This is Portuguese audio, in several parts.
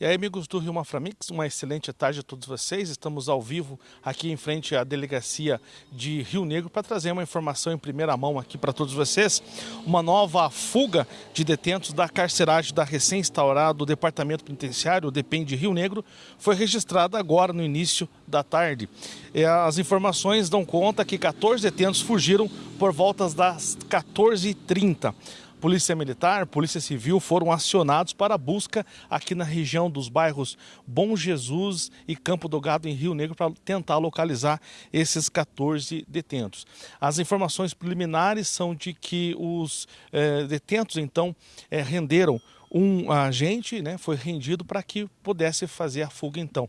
E aí, amigos do Rio Maframix, uma excelente tarde a todos vocês. Estamos ao vivo aqui em frente à delegacia de Rio Negro para trazer uma informação em primeira mão aqui para todos vocês. Uma nova fuga de detentos da carceragem da recém-instaurado Departamento Penitenciário, o DEPEN de Rio Negro, foi registrada agora no início da tarde. As informações dão conta que 14 detentos fugiram por voltas das 14h30. Polícia Militar, Polícia Civil foram acionados para busca aqui na região dos bairros Bom Jesus e Campo do Gado, em Rio Negro, para tentar localizar esses 14 detentos. As informações preliminares são de que os eh, detentos, então, eh, renderam um agente, né, foi rendido para que pudesse fazer a fuga, então.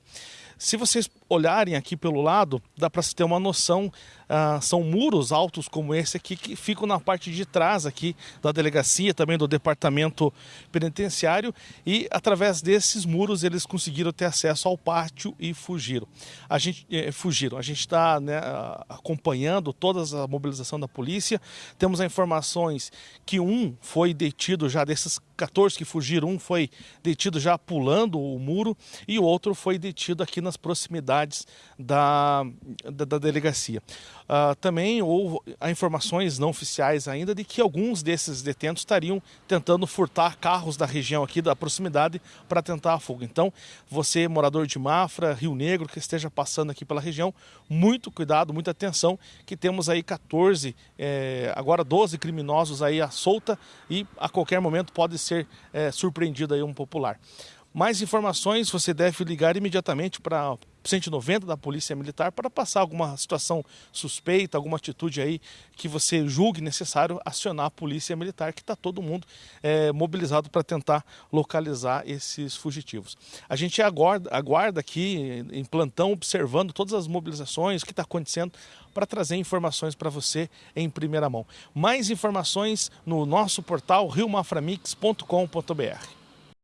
Se vocês olharem aqui pelo lado, dá para se ter uma noção, ah, são muros altos como esse aqui que ficam na parte de trás aqui da delegacia, também do departamento penitenciário e através desses muros eles conseguiram ter acesso ao pátio e fugiram. A gente eh, fugiram. A gente está né, acompanhando toda a mobilização da polícia. Temos informações que um foi detido já desses 14 que fugiram, um foi detido já pulando o muro e o outro foi detido aqui nas proximidades da, da, da delegacia. Uh, também houve informações não oficiais ainda de que alguns desses detentos estariam tentando furtar carros da região aqui, da proximidade, para tentar a fuga. Então, você, morador de Mafra, Rio Negro, que esteja passando aqui pela região, muito cuidado, muita atenção, que temos aí 14, eh, agora 12 criminosos aí à solta e a qualquer momento pode ser eh, surpreendido aí um popular. Mais informações você deve ligar imediatamente para 190 da Polícia Militar para passar alguma situação suspeita, alguma atitude aí que você julgue necessário acionar a Polícia Militar, que está todo mundo é, mobilizado para tentar localizar esses fugitivos. A gente aguarda, aguarda aqui em plantão, observando todas as mobilizações, o que está acontecendo, para trazer informações para você em primeira mão. Mais informações no nosso portal riomaframix.com.br.